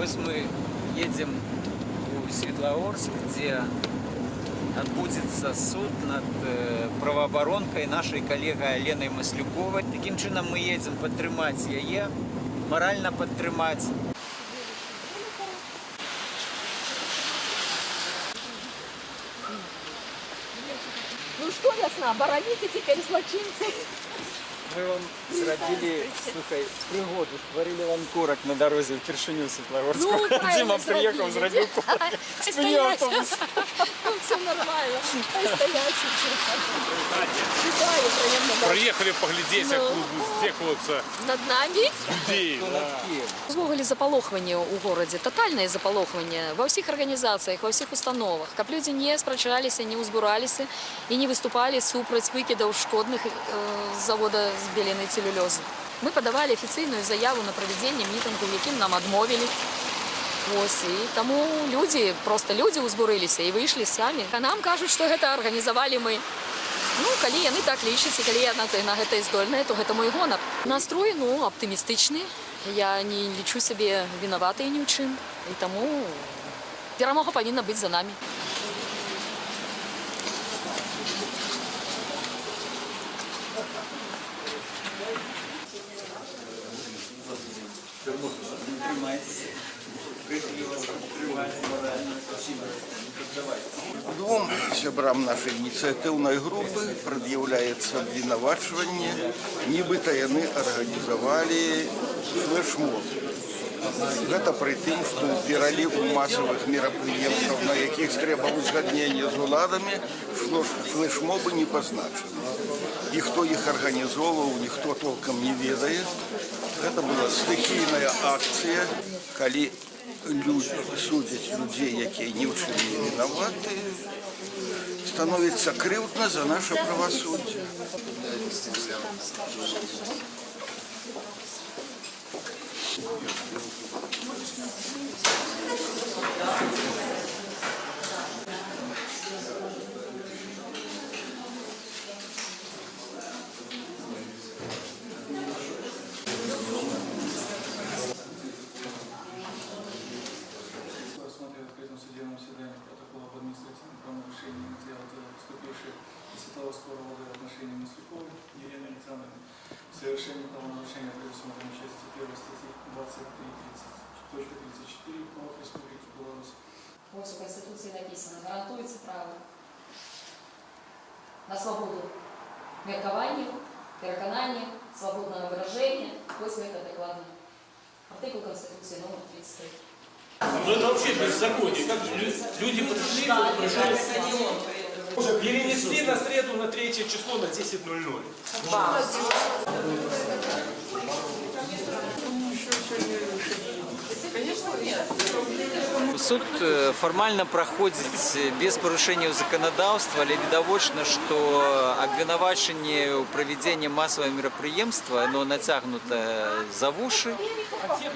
Вось мы едем у Светлогорск, где отбудется суд над э, правоабаронкай нашай калегай Аленай Маслюковай. Таким чынам мы едем падтрымаць яе, маральна падтрымаць. Ну что, ясно, обороните теперь злочинцев. Мы вам зрабілі слухай прыгоду стварылі вам корак на дарозе ўпершыню Светлогорску. Ну, правильно Дима приехал, зрабілі. зрабіў корак. Стоять. Спыніў автобус. Ну, все нормально. Стоять. Вітаю, приємно. бачити. Приехали поглядеть, як Ну. будуть стекуватися Над нами людей. Увогуле запалохванне ў горадзе татальнае запалохванне ва ўсіх арганізацыях ва ўсіх установах каб людзі не спрачаліся не ўзбураліся і не выступалі супраць выкідаў шкодных э, з завода з беленай целюлёзы мы падавалі афіцыйную заяву на правядзенне мітынгу якім нам адмовілі Ось, і таму людзі просто людзі ўзбурыліся і выйшлі самі а нам кажуць што гэта арганізавалі мы Ну, калі яны так лічаць і калі яна на гэта і здольная, то гэта мой гонар. Настрой ну аптымістычны. Я не лічу сябе вінаватай ні ў чым. І таму перамога павінна быць за намі. Двум сябрам нашай ініцыятыўнай групы прад'яўляецца абвінавачванне, нібыта яны арганізавалі флешмоб. Гэта пры тым, што ў пераліку масавых мерапрыемстваў, на якіх трэба ўзгадненне з уладамі, флеш- флешмобы не пазначаны. І хто іх арганізоўваў, ніхто толкам не ведае. Гэта была стыхійная акцыя, калі люди, судзяць людзей, якія ні ў чым не вінаваты, становіцца крыўдна за наше правасуддзе. рассмотрел в совершении правонарушения предусмотренной части 1 статьи 23.34 КОАП Республики Беларусь. Ось у Конституції написано, гарантується право на свободу меркавання, переконання, свободного выражения. Ось это докладно. Артикул Конституции номер 33. Ну это вообще беззаконие. Как же лю- люди пришли, вот пришел. Перенесли на среду на третье число на 10.00. Суд э, фармальна праходзіць без парушэнняў заканадаўства, але відавочна, што абвінавачанне ў правядзенні масавага мерапрыемства оно нацягнута за вушы.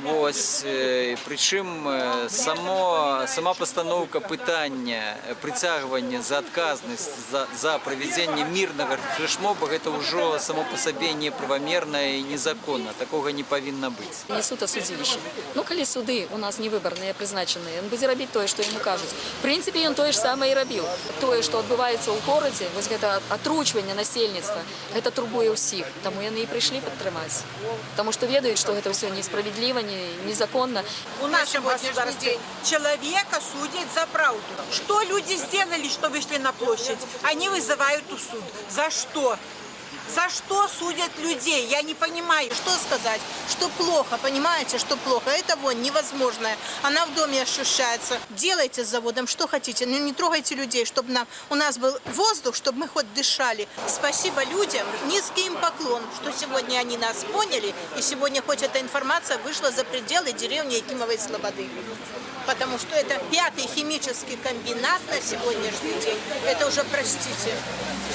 Вось, э, прычым э, само, сама пастаноўка пытання э, прыцягвання за адказнасць за, за правядзенне мірнага флешмоба гэта ўжо само па сабе неправамерна і незаконна. Такога не павінна быць. Не суд, а судилище. Ну, калі суды у нас не выборныя, прызначаныя, ён будзе рабіць тое, што яму кажуць. В прынцыпе, ён тое ж самае і рабіў. Тое, што адбываецца ў горадзе, вось гэта атручванне насельніцтва, гэта турбуе ўсіх. Таму яны і прыйшлі падтрымаць. Таму што ведаюць, што гэта ўсё несправедліва, не, незаконна. У нашем государстве человека судят за правду. Что люди сделали, что вышли на площадь? Они вызывают у суд. За что? За что судят людей? Я не понимаю. Что сказать? Что плохо, понимаете, что плохо? Это вон невозможное. Она в доме ощущается. Делайте с заводом что хотите, но не трогайте людей, чтобы нам, у нас был воздух, чтобы мы хоть дышали. Спасибо людям, низкий им поклон, что сегодня они нас поняли, и сегодня хоть эта информация вышла за пределы деревни Якимовой Слободы Потому что это пятый химический комбинат на сегодняшний день. Это уже, простите,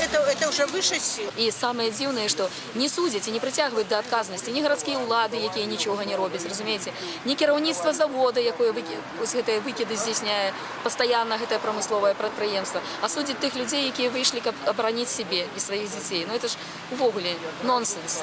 это, это уже выше сил. І самае дзіўнае, што не судзяць і не прыцягваюць да адказнасці ні гарадскія ўлады, якія нічога не робяць, разумееце, ні кіраўніцтва завода, якое выкі... ось гэтыя выкіды здзяйсняе пастаянна гэтае прамысловае прадпрыемства, а судзяць тых людзей, якія выйшлі, каб абараніць сябе і сваіх дзяцей. Ну это ж увогуле нонсенс.